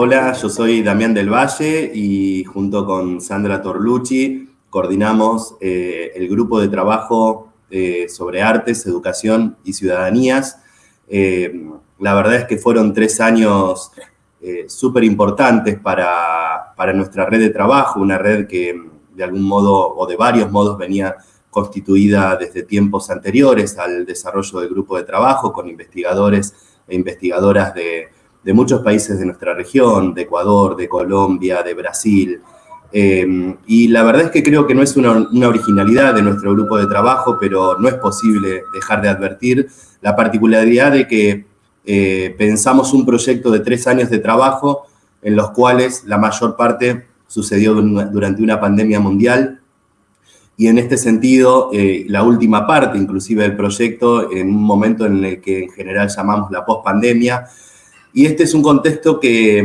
Hola, yo soy Damián del Valle y junto con Sandra Torlucci coordinamos eh, el grupo de trabajo eh, sobre artes, educación y ciudadanías. Eh, la verdad es que fueron tres años súper importantes para, para nuestra red de trabajo, una red que de algún modo o de varios modos venía constituida desde tiempos anteriores al desarrollo del grupo de trabajo con investigadores e investigadoras de de muchos países de nuestra región, de Ecuador, de Colombia, de Brasil. Em, y la verdad es que creo que no es una, originalidad de nuestro grupo de trabajo, pero no es posible dejar de advertir la particularidad de que eh, pensamos un proyecto de tres años de trabajo en los cuales la mayor parte sucedió durante una pandemia mundial y en este sentido, eh, la última parte inclusive del proyecto, en un momento en el que en general llamamos la pospandemia, y este es un contexto que,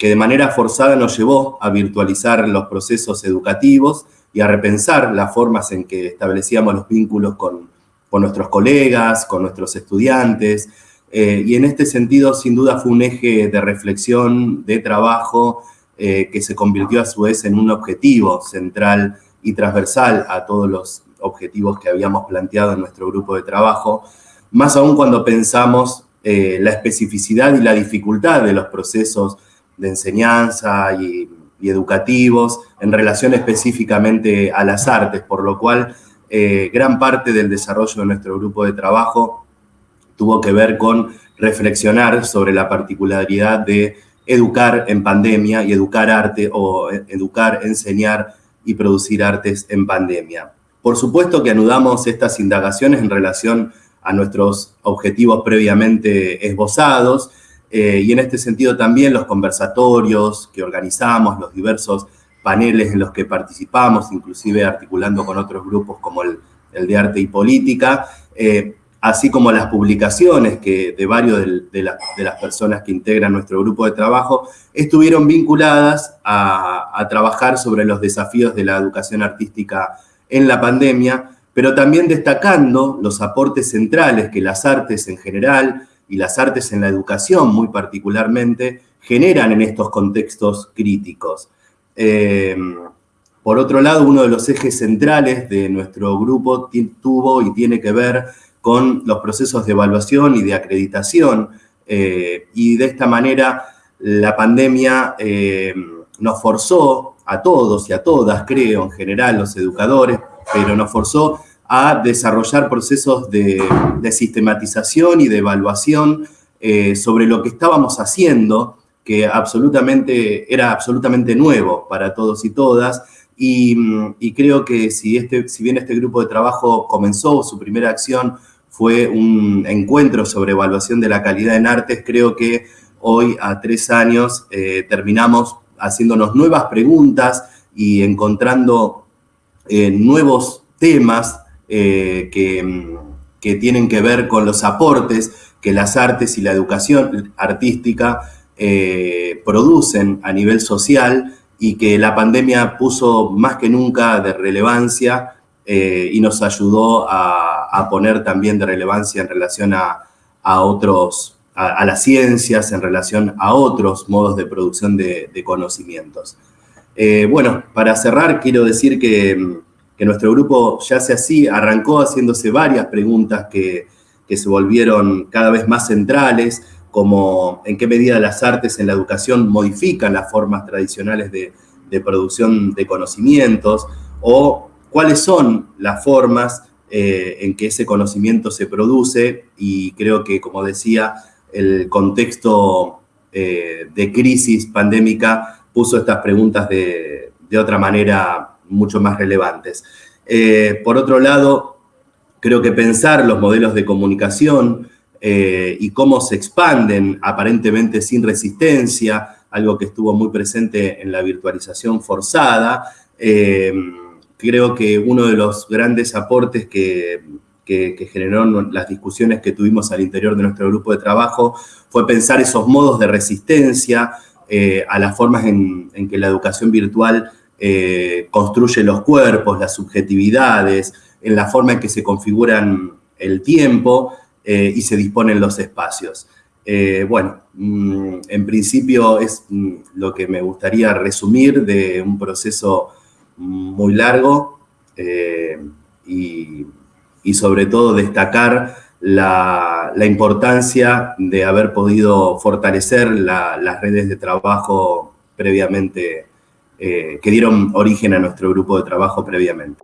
de manera forzada nos llevó a virtualizar los procesos educativos y a repensar las formas en que establecíamos los vínculos con, nuestros colegas, con nuestros estudiantes. Eh, y en este sentido, sin duda, fue un eje de reflexión, de trabajo, eh, que se convirtió a su vez en un objetivo central y transversal a todos los objetivos que habíamos planteado en nuestro grupo de trabajo, más aún cuando pensamos eh, la especificidad y la dificultad de los procesos de enseñanza y, educativos en relación específicamente a las artes, por lo cual gran parte del desarrollo de nuestro grupo de trabajo tuvo que ver con reflexionar sobre la particularidad de educar en pandemia y educar arte o eh, educar, enseñar y producir artes en pandemia. Por supuesto que anudamos estas indagaciones en relación a nuestros objetivos previamente esbozados, eh, y en este sentido también los conversatorios que organizamos, los diversos paneles en los que participamos, inclusive articulando con otros grupos como el, de arte y política, eh, así como las publicaciones que de varios de, las personas que integran nuestro grupo de trabajo, estuvieron vinculadas a, trabajar sobre los desafíos de la educación artística en la pandemia, pero también destacando los aportes centrales que las artes en general y las artes en la educación muy particularmente generan en estos contextos críticos. Eh, por otro lado, uno de los ejes centrales de nuestro grupo tuvo y tiene que ver con los procesos de evaluación y de acreditación, eh, y de esta manera la pandemia eh, nos forzó a todos y a todas, creo, en general, los educadores, pero nos forzó a desarrollar procesos de, sistematización y de evaluación eh, sobre lo que estábamos haciendo, que absolutamente, era absolutamente nuevo para todos y todas, y, creo que si, este, si bien este grupo de trabajo comenzó, su primera acción fue un encuentro sobre evaluación de la calidad en artes, creo que hoy, a tres años, eh, terminamos haciéndonos nuevas preguntas y encontrando eh, nuevos temas eh, que, tienen que ver con los aportes que las artes y la educación artística producen a nivel social y que la pandemia puso más que nunca de relevancia y nos ayudó a, poner también de relevancia en relación a, otros, a, las ciencias, en relación a otros modos de producción de, conocimientos. bueno, para cerrar quiero decir que que nuestro grupo ya se así, arrancó haciéndose varias preguntas que, se volvieron cada vez más centrales, como en qué medida las artes en la educación modifican las formas tradicionales de, producción de conocimientos, o cuáles son las formas eh, en que ese conocimiento se produce, y creo que, como decía, el contexto eh, de crisis pandémica puso estas preguntas de, de otra manera mucho más relevantes. Eh, por otro lado, creo que pensar los modelos de comunicación y cómo se expanden aparentemente sin resistencia, algo que estuvo muy presente en la virtualización forzada, eh, creo que uno de los grandes aportes que, que, generaron las discusiones que tuvimos al interior de nuestro grupo de trabajo fue pensar esos modos de resistencia eh, a las formas en, que la educación virtual eh, construye los cuerpos, las subjetividades, en la forma en que se configuran el tiempo y se disponen los espacios. bueno, mm, en principio es mm, lo que me gustaría resumir de un proceso muy largo eh, y, sobre todo destacar la, importancia de haber podido fortalecer las redes de trabajo previamente, eh, que dieron origen a nuestro grupo de trabajo previamente.